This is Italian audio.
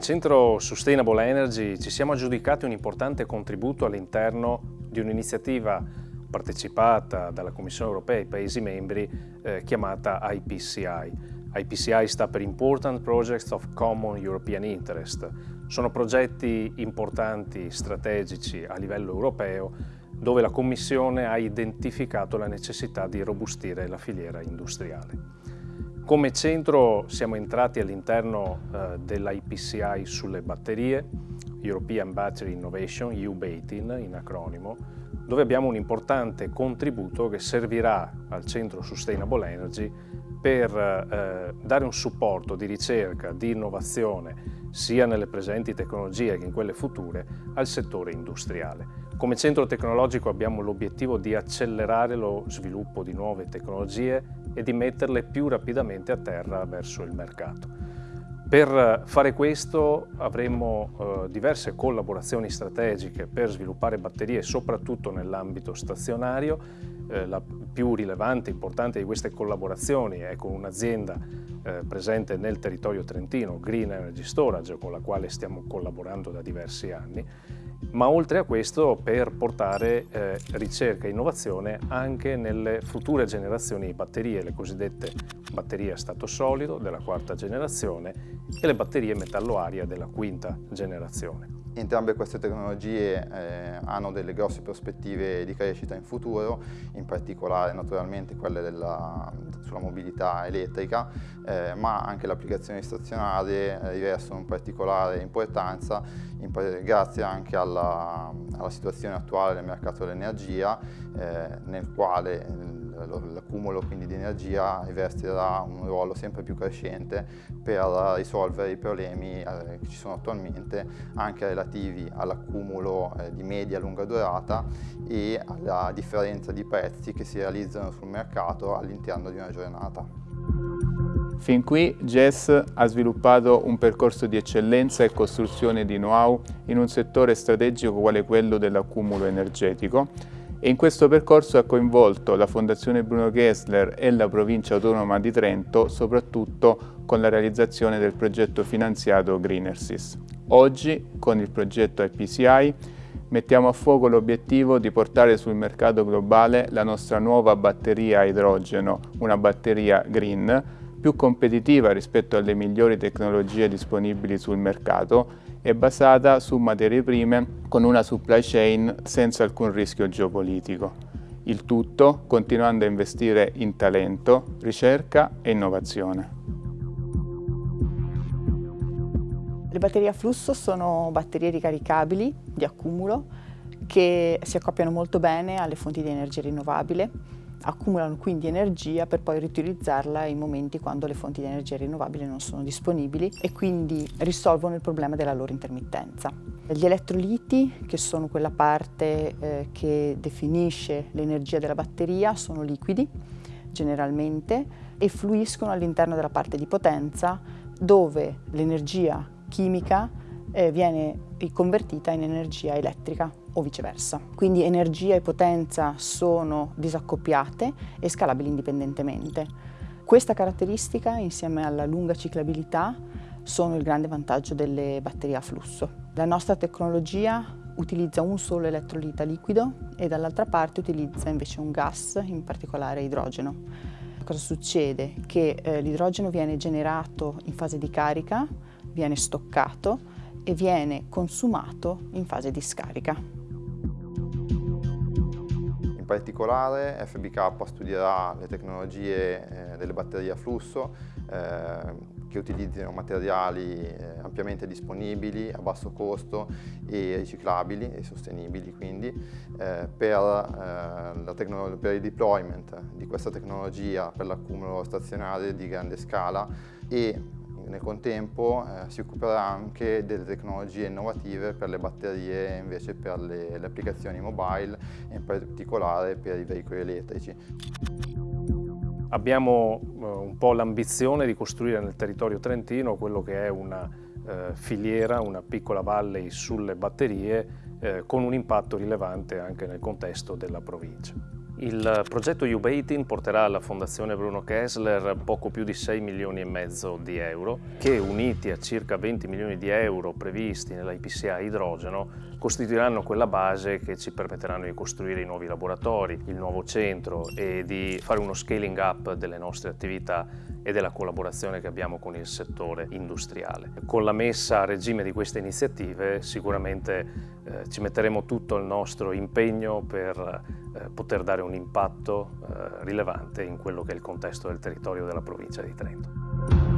centro Sustainable Energy ci siamo aggiudicati un importante contributo all'interno di un'iniziativa partecipata dalla Commissione europea e i Paesi membri eh, chiamata IPCI. IPCI sta per Important Projects of Common European Interest. Sono progetti importanti, strategici a livello europeo dove la Commissione ha identificato la necessità di robustire la filiera industriale. Come centro siamo entrati all'interno eh, dell'IPCI sulle batterie, European Battery Innovation, EU-BATIN in acronimo, dove abbiamo un importante contributo che servirà al centro Sustainable Energy per eh, dare un supporto di ricerca, di innovazione, sia nelle presenti tecnologie che in quelle future, al settore industriale. Come centro tecnologico abbiamo l'obiettivo di accelerare lo sviluppo di nuove tecnologie e di metterle più rapidamente a terra verso il mercato. Per fare questo avremo eh, diverse collaborazioni strategiche per sviluppare batterie soprattutto nell'ambito stazionario. Eh, la più rilevante e importante di queste collaborazioni è con un'azienda eh, presente nel territorio trentino, Green Energy Storage, con la quale stiamo collaborando da diversi anni ma oltre a questo per portare eh, ricerca e innovazione anche nelle future generazioni di batterie, le cosiddette batterie a stato solido della quarta generazione e le batterie metallo-aria della quinta generazione. Entrambe queste tecnologie eh, hanno delle grosse prospettive di crescita in futuro, in particolare naturalmente quelle della, sulla mobilità elettrica, eh, ma anche le applicazioni stazionarie eh, rivestono particolare importanza in, grazie anche alla, alla, situazione attuale del mercato dell'energia, eh, nel quale l'accumulo di energia rivestirà un ruolo sempre più crescente per risolvere i problemi eh, che ci sono attualmente anche relativi all'accumulo eh, di media e lunga durata e alla differenza di prezzi che si realizzano sul mercato all'interno di una giornata. Fin qui GES ha sviluppato un percorso di eccellenza e costruzione di know-how in un settore strategico quale quello dell'accumulo energetico e in questo percorso ha coinvolto la Fondazione Bruno Gessler e la Provincia Autonoma di Trento, soprattutto con la realizzazione del progetto finanziato Greenersis. Oggi, con il progetto IPCI, mettiamo a fuoco l'obiettivo di portare sul mercato globale la nostra nuova batteria a idrogeno, una batteria green, più competitiva rispetto alle migliori tecnologie disponibili sul mercato e basata su materie prime con una supply chain senza alcun rischio geopolitico. Il tutto continuando a investire in talento, ricerca e innovazione. Le batterie a flusso sono batterie ricaricabili di accumulo che si accoppiano molto bene alle fonti di energia rinnovabile accumulano quindi energia per poi riutilizzarla in momenti quando le fonti di energia rinnovabile non sono disponibili e quindi risolvono il problema della loro intermittenza. Gli elettroliti, che sono quella parte eh, che definisce l'energia della batteria, sono liquidi generalmente e fluiscono all'interno della parte di potenza dove l'energia chimica eh, viene convertita in energia elettrica o viceversa. Quindi energia e potenza sono disaccoppiate e scalabili indipendentemente. Questa caratteristica insieme alla lunga ciclabilità sono il grande vantaggio delle batterie a flusso. La nostra tecnologia utilizza un solo elettrolita liquido e dall'altra parte utilizza invece un gas, in particolare idrogeno. Cosa succede? Che eh, l'idrogeno viene generato in fase di carica, viene stoccato e viene consumato in fase di scarica. In particolare FBK studierà le tecnologie eh, delle batterie a flusso eh, che utilizzino materiali eh, ampiamente disponibili, a basso costo e riciclabili e sostenibili quindi per, per, il deployment di questa tecnologia per l'accumulo stazionario di grande scala e nel contempo eh, si occuperà anche delle tecnologie innovative per le batterie invece per le, le applicazioni mobile e in particolare per i veicoli elettrici. Abbiamo eh, un po' l'ambizione di costruire nel territorio trentino quello che è una eh, filiera, una piccola valley sulle batterie eh, con un impatto rilevante anche nel contesto della provincia. Il progetto U-Baiting porterà alla Fondazione Bruno Kessler poco più di 6 milioni e mezzo di euro che uniti a circa 20 milioni di euro previsti nell'IPCA idrogeno costituiranno quella base che ci permetteranno di costruire i nuovi laboratori, il nuovo centro e di fare uno scaling up delle nostre attività e della collaborazione che abbiamo con il settore industriale. Con la messa a regime di queste iniziative sicuramente eh, ci metteremo tutto il nostro impegno per poter dare un impatto eh, rilevante in quello che è il contesto del territorio della provincia di Trento.